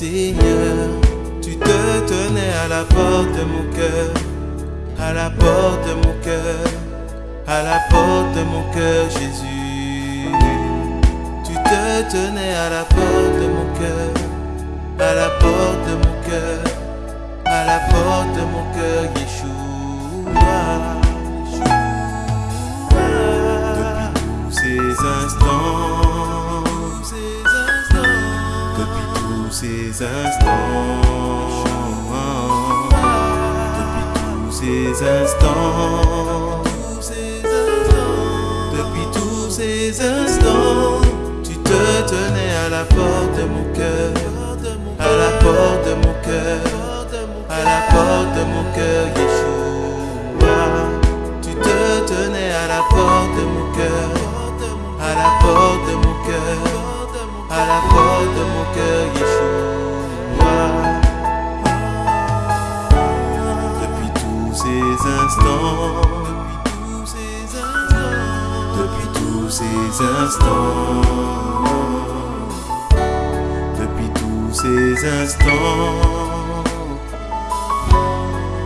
Seigneur, tu te tenais à la porte de mon cœur, à la porte de mon cœur, à la porte de mon cœur, Jésus. Tu te tenais à la porte de mon cœur, à la porte de mon cœur, à la porte de mon cœur, Yeshua. Ces instants, depuis tous ces instants, depuis tous ces instants, instants, depuis tous ces instants, depuis tous ces instants,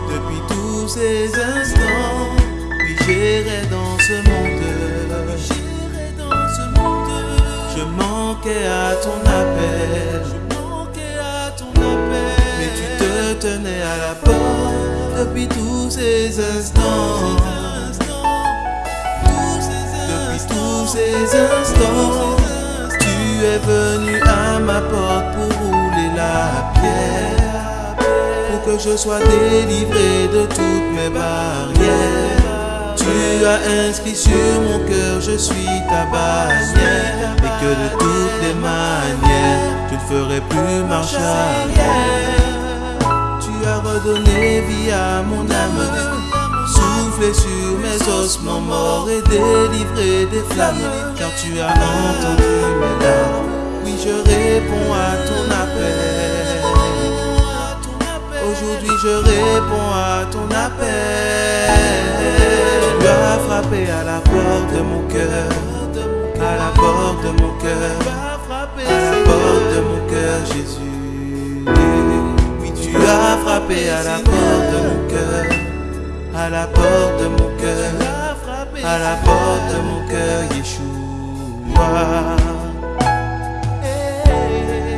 depuis tous ces instants, oui j'irai dans ce monde, j'irai dans ce monde, je manquais à ton appel, je manquais à ton appel, mais tu te tenais à la porte depuis tous ces instants. Depuis tous ces instants, tu es venu à ma porte pour rouler la pierre, pour que je sois délivré de toutes mes barrières. Tu as inscrit sur mon cœur, je suis ta bannière, et que de toutes les manières, je ne ferai plus marche arrière. Redonné vie à mon âme, soufflé sur mes ossements morts et délivré des flammes, car tu as entendu mes larmes. Oui, je réponds à ton appel. Aujourd'hui, je réponds à ton appel. Tu as frappé à la porte de mon cœur, à la porte de mon cœur, à la porte de mon cœur, Jésus. À la porte de mon cœur, à la porte de mon cœur, à la porte de mon cœur, Yeshua.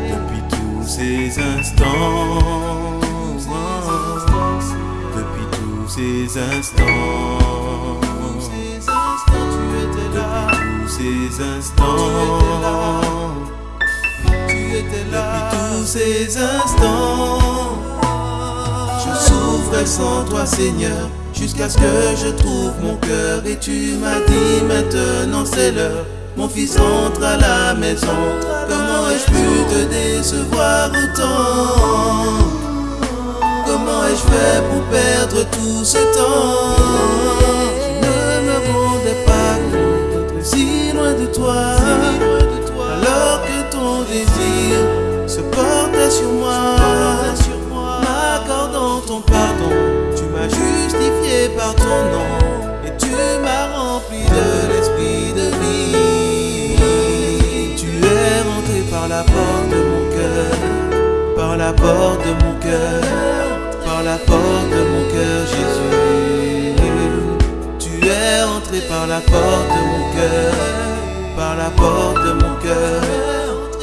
Depuis tous ces instants, depuis tous ces instants, depuis tous ces instants, tu étais là. Depuis tous ces instants, sans toi, Seigneur, jusqu'à ce que je trouve mon cœur. Et tu m'as dit maintenant c'est l'heure. Mon fils rentre à la maison. Comment ai-je pu te décevoir autant? Comment ai-je fait pour perdre tout ce temps? Porte de mon cœur, par la porte de mon cœur, par la porte de mon cœur, Jésus. Tu es entré par la porte de mon cœur, par la porte de mon cœur,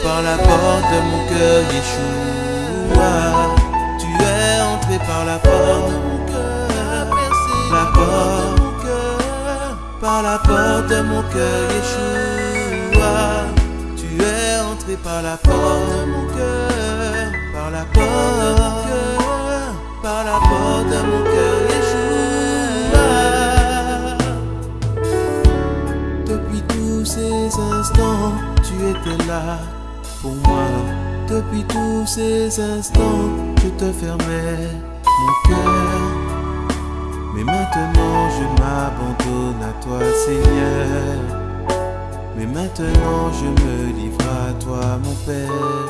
par la porte de mon cœur, Yeshua. Tu es entré par la porte de mon cœur, la porte, par la porte de mon cœur, Yeshua. Par la porte de mon cœur, par la porte, par la porte de mon cœur, Yeshua. Depuis tous ces instants, tu étais là pour moi. Depuis tous ces instants, je te fermais mon cœur. Mais maintenant, je m'abandonne à toi, Seigneur. Mais maintenant, je me livre à toi, mon Père.